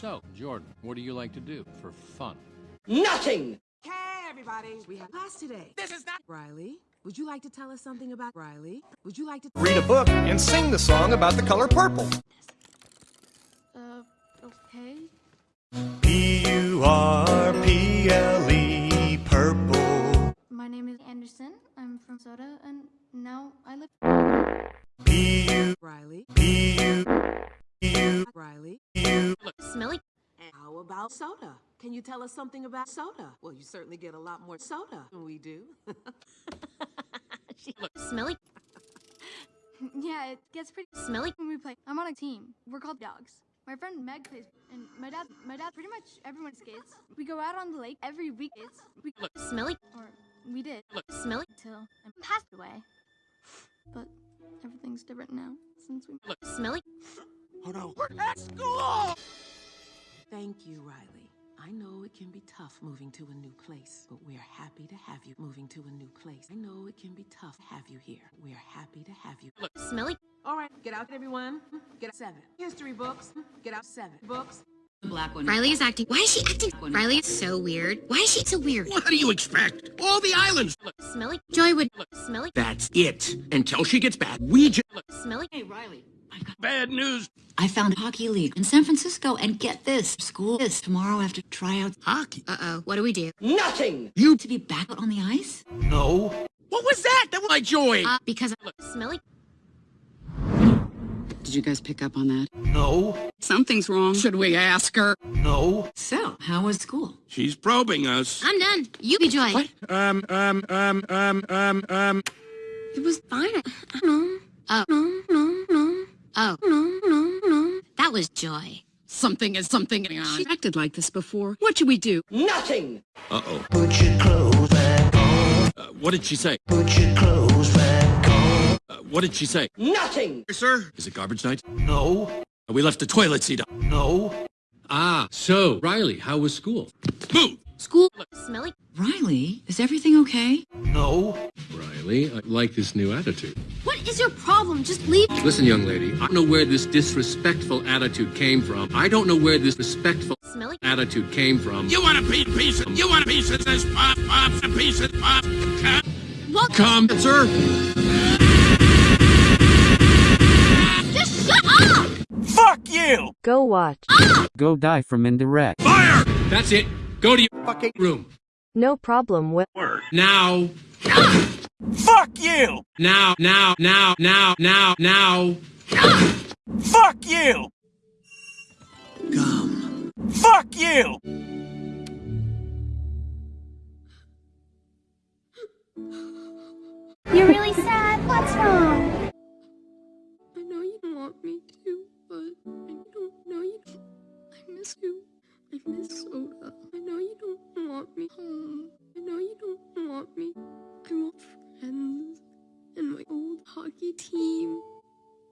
So, Jordan, what do you like to do for fun? Nothing! Hey, everybody. We have class today. This is not Riley. Would you like to tell us something about Riley? Would you like to Read a book and sing the song about the color purple. Uh, okay. P-U-R-P-L-E, purple. My name is Anderson. I'm from Soda, and now I live. About soda? Can you tell us something about soda? Well, you certainly get a lot more soda than we do. Smelly. yeah, it gets pretty Smelly. when we play. I'm on a team. We're called Dogs. My friend Meg plays, and my dad, my dad, pretty much everyone skates. We go out on the lake every week. It's we, Smelly. or we did Smelly. till I passed away. But everything's different now tough moving to a new place, but we're happy to have you moving to a new place. I know it can be tough to have you here. We're happy to have you. Smelly. All right, get out, everyone. Get out seven. History books. Get out seven. Books. Black one. Riley is acting. Why is she acting? Riley is so weird. Why is she so weird? What do you expect? All the islands. Smelly. Joy would. Smelly. That's it. Until she gets back, we just... Smelly. Hey, Riley. I got. Bad news. I found a hockey league in San Francisco, and get this: school is tomorrow after tryouts. Hockey. Uh oh. What do we do? Nothing! You... To be back out on the ice. No. What was that? That was my joy. Uh, because. I look smelly. Did you guys pick up on that? No. Something's wrong. Should we ask her? No. So, how was school? She's probing us. I'm done. You be Joy. What? Um, um, um, um, um, um... It was fine. I don't know. Oh. No, no, no, Oh. no, no, no. That was Joy. Something is something going on. She acted like this before. What should we do? Nothing! Uh-oh. Put your clothes back on. Uh, what did she say? Put your clothes back on. Uh, what did she say? Nothing! Sir? Is it garbage night? No. Uh, we left the toilet seat up. No. Ah, so, Riley, how was school? Move! School. Smelly. Riley, is everything okay? No. Riley, I like this new attitude. What is your problem? Just leave. Listen, young lady, I don't know where this disrespectful attitude came from. I don't know where this respectful Smelly. attitude came from. You want a piece, piece of... You want a piece of this pop, pop, a piece of pop. Come. What? Come, sir. Just shut up! Fuck you! Go watch. Ah! Go die from indirect. Fire! That's it. Go to your fucking room. No problem with work. Now. Fuck you! Now, now, now, now, now, now. Fuck you! Come. Fuck you! You're really sad. What's wrong? I know you don't want me to, but I don't know you. I miss you. I miss Soda. I know you don't want me home. I know you don't want me. I want friends and my old hockey team.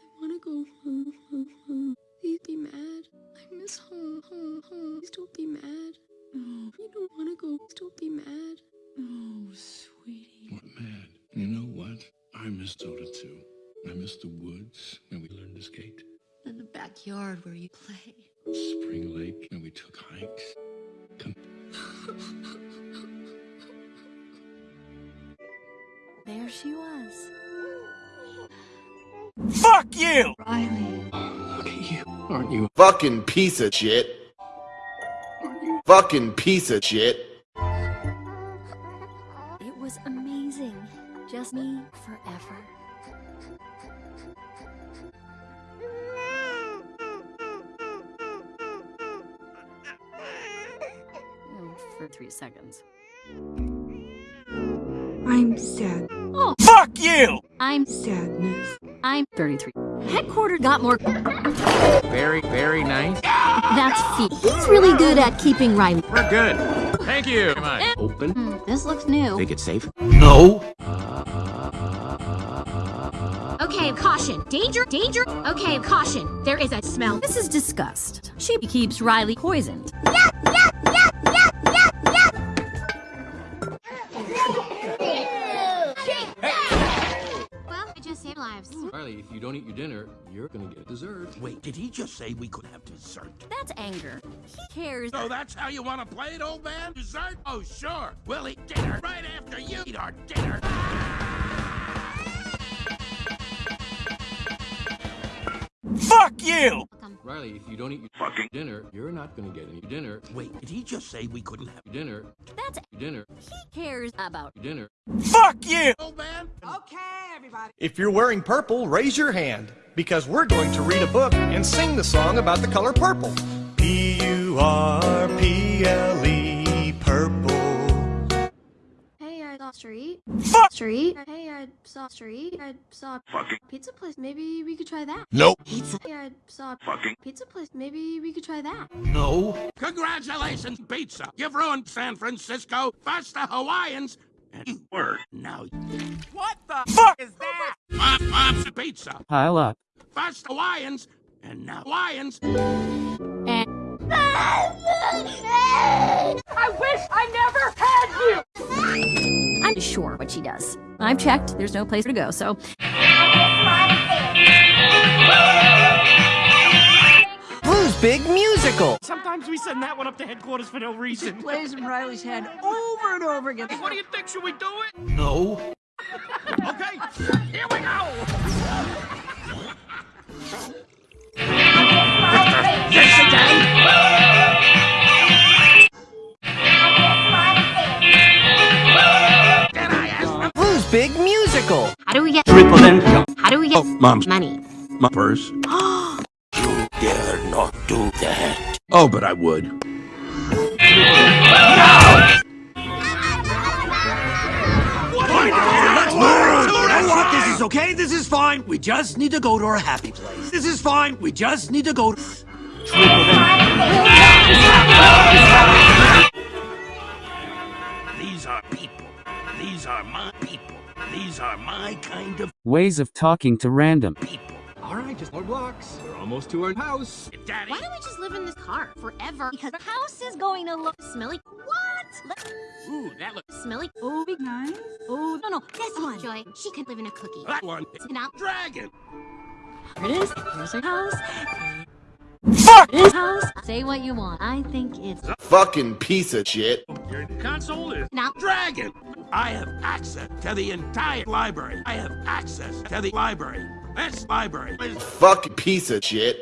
I want to go home, home, home. Please be mad. I miss home, home, home. Please don't be mad. No, you don't want to go. Please don't be mad. Oh, sweetie. What mad? You know what? I miss soda too. I miss the woods when we learned to skate. And the backyard where you play. Spring Lake and we took hikes. Come. There she was. Fuck you! Riley. Look at you. Aren't you? Fucking piece of shit. Fucking piece of shit. For three seconds. I'm sad. Oh. Fuck you! I'm Sadness. I'm 33. headquartered got more. Very, very nice. That's feet. He's really good at keeping Riley. We're good. Thank you. Come on. Open. Hmm, this looks new. Make it safe. No. Okay, caution. Danger, danger. Okay, caution. There is a smell. This is disgust. She keeps Riley poisoned. Well, I just saved lives. Riley, if you don't eat your dinner, you're gonna get dessert. Wait, did he just say we could have dessert? That's anger. He cares. So that's how you want to play it, old man? Dessert? Oh, sure. We'll eat dinner right after you eat our dinner. Fuck you! Riley, if you don't eat your fucking dinner, you're not gonna get any dinner. Wait, did he just say we couldn't have Dinner, That's dinner, he cares about. dinner. Fuck you! old man? If you're wearing purple, raise your hand, because we're going to read a book and sing the song about the color purple. P U R P L saw street. Fuck! Street. Hey, I saw street. I saw Fucking. pizza place. Maybe we could try that. Nope. Pizza. Hey, I saw Fucking. pizza place. Maybe we could try that. No. Congratulations, pizza. You've ruined San Francisco. First the Hawaiians. And you were. Now. What the fuck is that? Pop, pops, pizza. Pile up. First Hawaiians. And now Hawaiians. I wish I never had you! I'm sure what she does. I've checked. There's no place to go, so. Blues Big Musical. Sometimes we send that one up to headquarters for no reason. Plays in Riley's head over and over again. What do you think? Should we do it? No. Okay, here we do we get Triple then. Oh, how do we get Mom's money? my purse. you dare not do that. Oh, but I would. what? This is okay. This is fine. We just need to go to our happy place. This is fine. We just need to go to. These are people. These are my people. These are my kind of Ways of talking to random. people. All right, just more blocks. We're almost to our house. Daddy. Why don't we just live in this car forever? Because the house is going to look smelly. What? Let- Ooh, that looks. smelly. Oh, big nice. Oh, no, no, this one. Joy, she could live in a cookie. That one. is Now, Dragon. here it is. Here's her house. Fuck! This house. Say what you want. I think it's a Fucking piece of shit. Your console is now. Dragon. I have access to the entire library. I have access to the library. This library is Fucking piece of shit.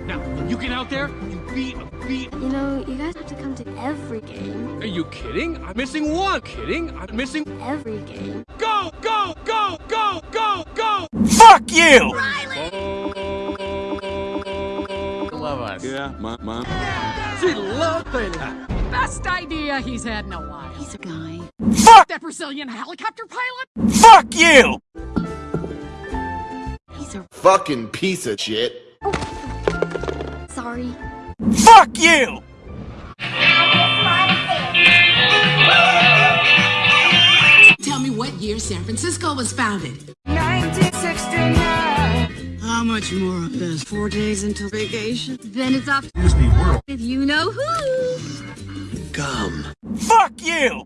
Now, when you get out there, you be a be. You know, you guys have to come to every game. Are you kidding? I'm missing one. Kidding? I'm missing. Every game. Go, go, go, go, go, go. Fuck you! Love us. Yeah, my mom. She loved it. Best idea he's had in a while. He's a guy. Fuck! That Brazilian helicopter pilot? Fuck you! He's a Fucking piece of shit. sorry. Fuck you! Tell me what year San Francisco was founded. 1969. How much more of this? Four days until vacation? Then it's off. Disney World. If you know who. Gum. Fuck you!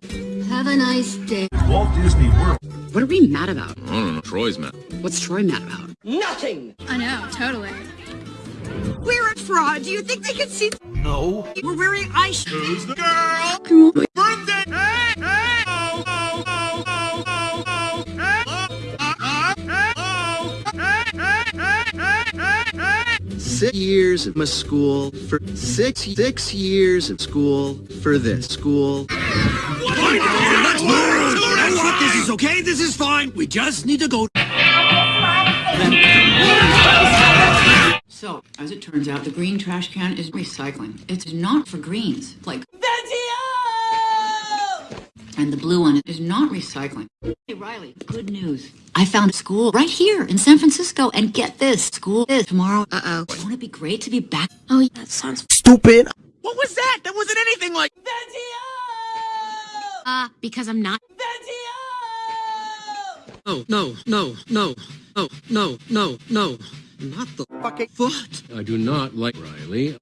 Have a nice day. Walt Disney World. What are we mad about? I don't know. Troy's mad. What's Troy mad about? Nothing! I know, totally. We're a fraud. Do you think they can see? no. We're wearing ice. Who's the girl? Come Six years of school for six six years of school for this school. Let's move. What? This is okay. This is fine. We just need to go. So, as it turns out, the green trash can is recycling. It's not for greens, like. And the blue one is not recycling. Hey, Riley, good news. I found a school right here in San Francisco, and get this school is tomorrow. Uh oh. Won't it be great to be back? Oh, yeah, that sounds Stupid. What was that? That wasn't anything like. Uh, because I'm not. No, no, no, no, no, no, no, no. Not the Fucking foot. I do not like Riley.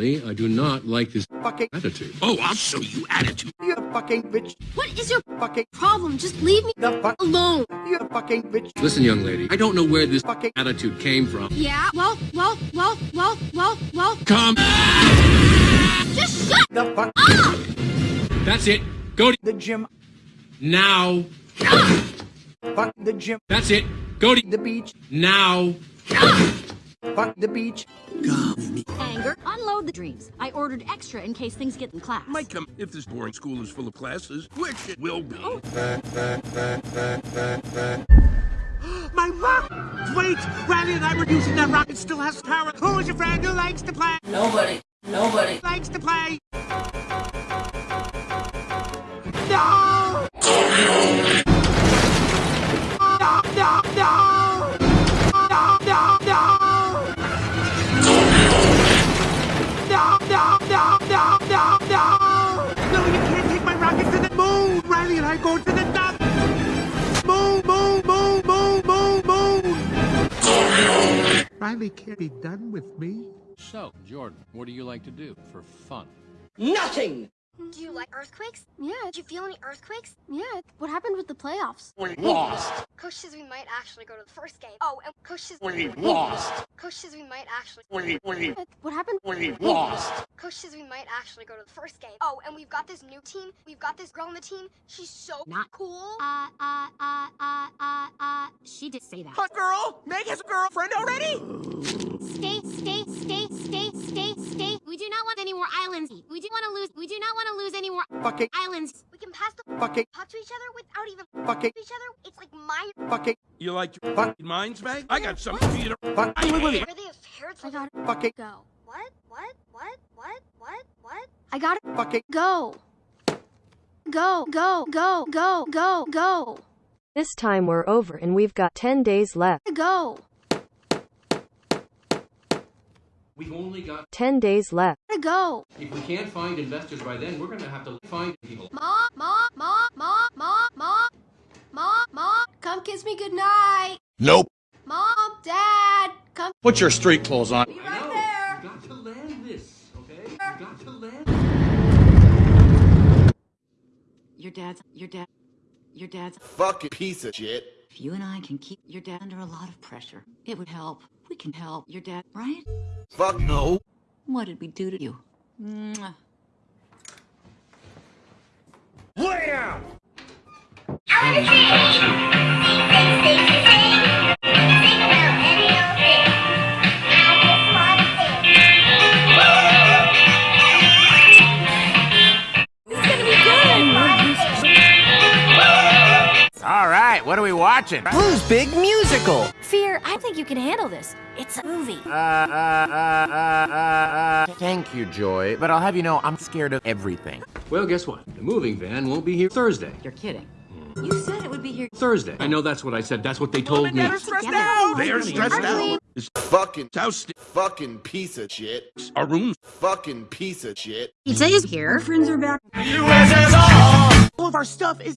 Riley, I do not like this fucking. attitude. Oh, I'll show you attitude. You fucking bitch. What is your Fucking problem? Just leave me the fuck alone. you fucking bitch. Listen, young lady, I don't know where this fucking attitude came from. Yeah. Well, well, well, well, well, well. Come. Just shut The fuck up. That's it. Go to the gym. now. Fuck the gym. That's it. Go to The beach. now. Fuck the beach. Anger. Unload the dreams. I ordered extra in case things get in class. Might come if this boring school is full of classes, which it will be. Oh. My rock! Wait! Riley and I were using that rock. It still has power. Who's your friend who likes to play? Nobody. Nobody. Likes to play? No! No, Riley and I go to the top! Moon, moon, moon, moon, moon, moon! Riley can't be done with me. So, Jordan, what do you like to do for fun? Nothing. Do you like earthquakes? Yeah. Did you feel any earthquakes? Yeah. What happened with the playoffs? We lost. Coach says we might actually go to the first game. Oh, and Coach says We lost. Coach says we might actually. We we What happened? we lost. Coach says we might actually go to the first game. Oh, and we've got this new team. We've got this girl on the team. She's so Not- cool. Uh, uh, uh, uh, uh, uh, she did say that. Hot girl? Meg has a girlfriend already? Stay, stay, stay, stay, stay, stay. We do not want any more islands. We do want to lose. We do not want to lose any more Fucking, islands. We can pass the fucking, talk to each other without even fucking, to each other. It's like my. fucking, You like your Fuck. minds, Meg? I got something for you to. fuck, wait, wait, wait, Where they have parrots. I got it. fucking, Go. What? What? What? What? What? What? I got it. fucking, Go. Go. Go. Go. Go. Go. Go. This time we're over and we've got 10 days left. Go. We've only got 10 days left to go. If we can't find investors by then, we're going to have to find people. Mom, mom, mom, mom, mom, mom, mom, ma, come kiss me goodnight. Nope. Mom, Dad, come. Put your street clothes on. Be right there. You got to land this, okay? You got to land. Your dad's, your dad, your dad's. Fucking piece of shit. If you and I can keep your dad under a lot of pressure, it would help. We can help your dad, right? Fuck no. What did we do to you? Mwah. Wham! All what are we watching? Who's big musical? Fear, I think you can handle this. It's a movie. Uh, uh, uh, uh, uh, thank you, Joy, but I'll have you know I'm scared of everything. Well, guess what? The moving van won't be here Thursday. You're kidding. You said it would be here. Thursday. I know that's what I said. That's what they told me. They're stressed out! They're stressed out. Is Fucking, house fucking piece of shit. a room Fucking piece of shit. Pizza is here. Friends are back. U.S.S.R. All of our stuff is